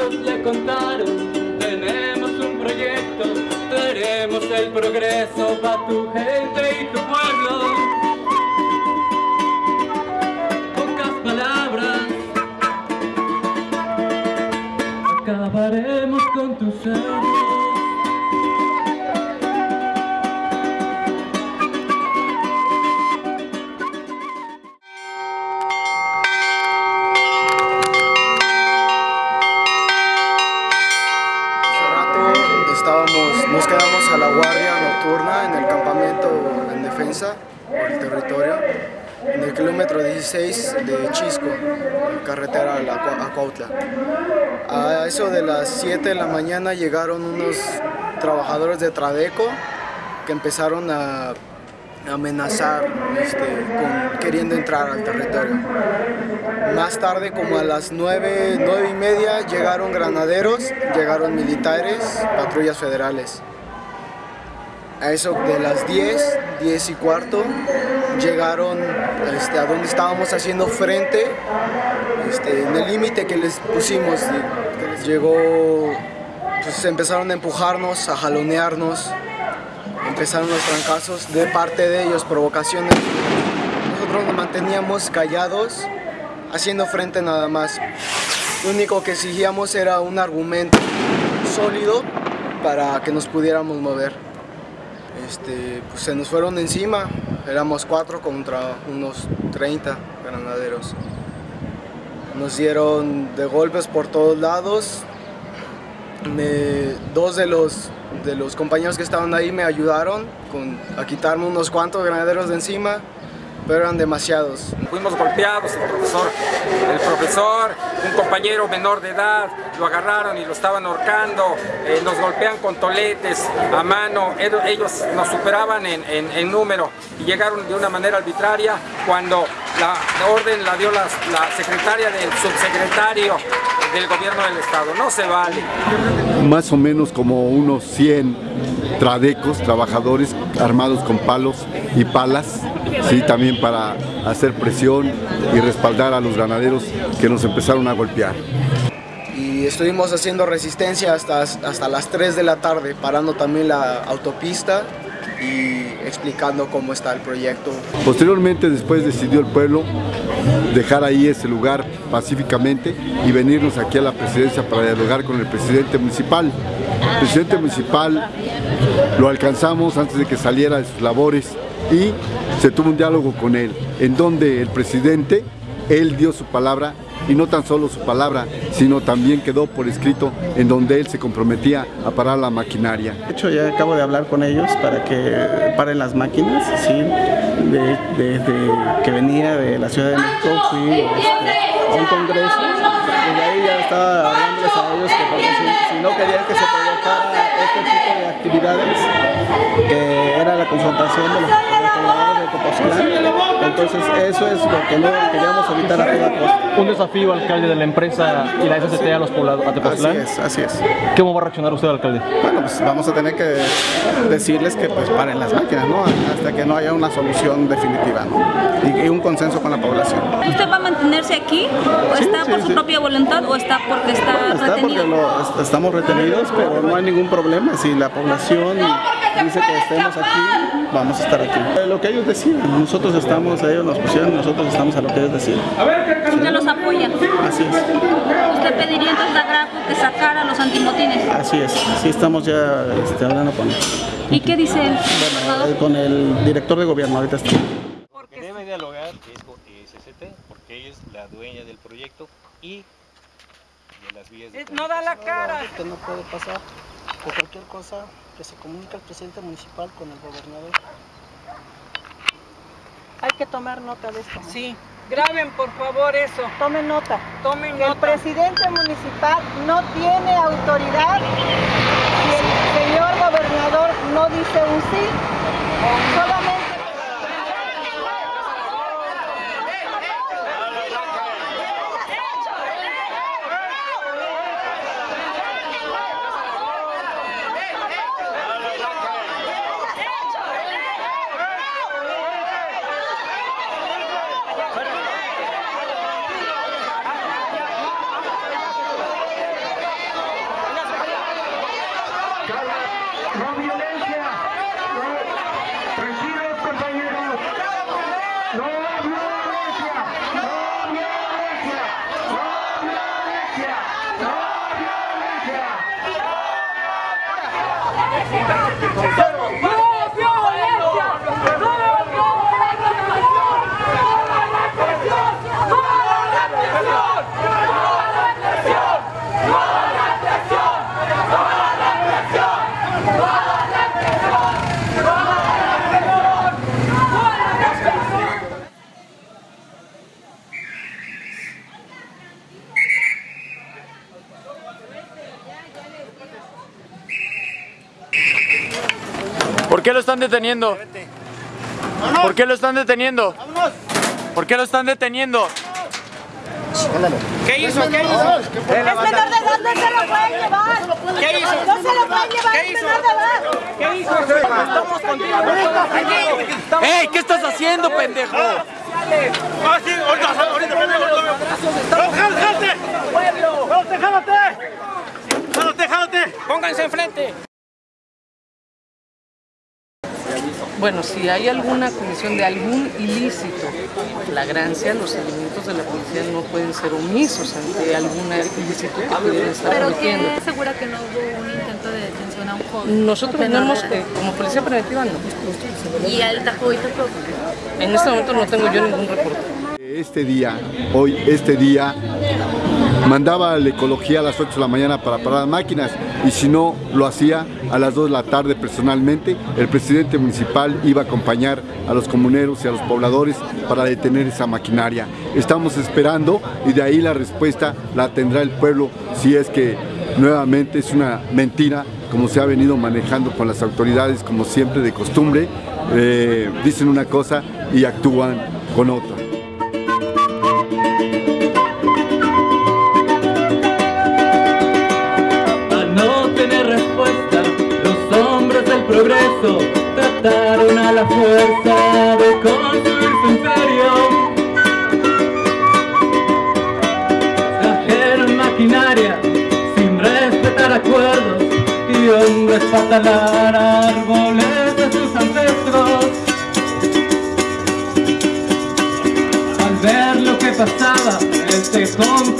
¿Cuántos le contaron? Tenemos un proyecto, tenemos el progreso para tu gente y tu pueblo. Pocas palabras, acabaremos con tus sueños. Estábamos, nos quedamos a la guardia nocturna en el campamento en defensa del territorio, en el kilómetro 16 de Chisco, carretera a Cuautla. A eso de las 7 de la mañana llegaron unos trabajadores de Tradeco que empezaron a amenazar, este, queriendo entrar al territorio. Más tarde, como a las 9, 9 y media, llegaron granaderos, llegaron militares, patrullas federales. A eso de las 10, 10 y cuarto, llegaron este, a donde estábamos haciendo frente, este, en el límite que les pusimos. Llegó, pues empezaron a empujarnos, a jalonearnos, empezaron los trancazos de parte de ellos, provocaciones. Nosotros nos manteníamos callados, haciendo frente nada más. Lo único que exigíamos era un argumento sólido para que nos pudiéramos mover. Este, pues se nos fueron encima, éramos cuatro contra unos 30 granaderos. Nos dieron de golpes por todos lados. Dos de los de los compañeros que estaban ahí me ayudaron a quitarme unos cuantos granaderos de encima, pero eran demasiados. Fuimos golpeados, el profesor, el profesor, un compañero menor de edad, lo agarraron y lo estaban ahorcando, eh, nos golpean con toletes a mano, ellos nos superaban en, en, número y llegaron de una manera arbitraria cuando la orden la dio la secretaria del subsecretario del gobierno del estado, no se vale. Más o menos como unos 100 tradecos, trabajadores armados con palos y palas, sí, también para hacer presión y respaldar a los ganaderos que nos empezaron a golpear. Y estuvimos haciendo resistencia hasta, hasta las 3 de la tarde, parando también la autopista y explicando cómo está el proyecto. Posteriormente, después decidió el pueblo dejar ahí ese lugar pacíficamente y venirnos aquí a la presidencia para dialogar con el presidente municipal. El presidente municipal lo alcanzamos antes de que saliera de sus labores y se tuvo un diálogo con él, en donde el presidente, él dio su palabra y no tan solo su palabra, sino también quedó por escrito en donde él se comprometía a parar la maquinaria. De hecho, ya acabo de hablar con ellos para que paren las máquinas, ¿sí? desde que venía de la Ciudad de México fui este, a un congreso y ahí ya estaba hablándoles a ellos que si, no querían que se provocara este tipo actividades, que era la confrontación de los entonces eso es lo que no queríamos evitar a toda costa. Un desafío, alcalde de la empresa y la SCT a los poblados a Tepoztlán. Así es, así es. ¿Cómo va a reaccionar usted, alcalde? Bueno, pues vamos a tener que decirles que pues paren las máquinas, ¿no? Hasta que no haya una solución definitiva, ¿no? Y, un consenso con la población. ¿Usted va a mantenerse aquí? ¿O está por su propia voluntad o está porque está, está retenido? Porque estamos retenidos, pero no hay ningún problema. Si la población dice que estemos aquí, vamos a estar aquí. Lo que ellos decidan, nosotros estamos, ellos nos pusieron, nosotros estamos a lo que ellos deciden. ¿Usted los apoya? Así es. ¿Usted pediría entonces a Graco que sacara los antimotines? Así es, sí estamos ya este, hablando con él. ¿Y qué dice él? Bueno, con el director de gobierno, ahorita está. Porque debe dialogar es con SCT, porque ella es la dueña del proyecto y de las vías de... No da la cara. No puede pasar, que cualquier cosa que se comunica el presidente municipal con el gobernador. Hay que tomar nota de esto. Sí, graben por favor eso. Tomen nota. Tomen que nota. El presidente municipal no tiene autoridad si el señor gobernador no dice un sí. Solamente Go! ¿Por qué lo están deteniendo? ¿Por qué lo están deteniendo? ¿Por qué lo están deteniendo? ¿Qué hizo? ¿Qué hizo? Es menor de edad, no se lo pueden llevar. ¿Qué hizo? No se lo pueden llevar, ¿Qué es hizo? menor de edad. ¿Qué hizo? Estamos contigo. ¡Ey! ¿Qué estás haciendo, pendejo? Ah, sí, ahorita, ahorita, ¡No, jálate! ¡Pueblo! ¡Jálate, jálate! ¡Jálate, jálate! Pónganse enfrente. Bueno, si hay alguna comisión de algún ilícito, flagrancia, los elementos de la policía no pueden ser omisos ante algún ilícito que pudieran estar Pero cometiendo. que segura que no hubo un intento de detención a un joven. Nosotros tenemos, eh, como policía preventiva, no. Y al tajo En este momento no tengo yo ningún reporte. Este día, hoy, este día, mandaba a la ecología a las 8 de la mañana para parar las máquinas y si no lo hacía a las 2 de la tarde personalmente, el presidente municipal iba a acompañar a los comuneros y a los pobladores para detener esa maquinaria. Estamos esperando y de ahí la respuesta la tendrá el pueblo si es que nuevamente es una mentira como se ha venido manejando con las autoridades como siempre de costumbre, eh, dicen una cosa y actúan con otra. Progreso trataron a la fuerza de construir su imperio. Trajeron maquinaria sin respetar acuerdos y hombres para talar árboles de sus ancestros. Al ver lo que pasaba, el tejón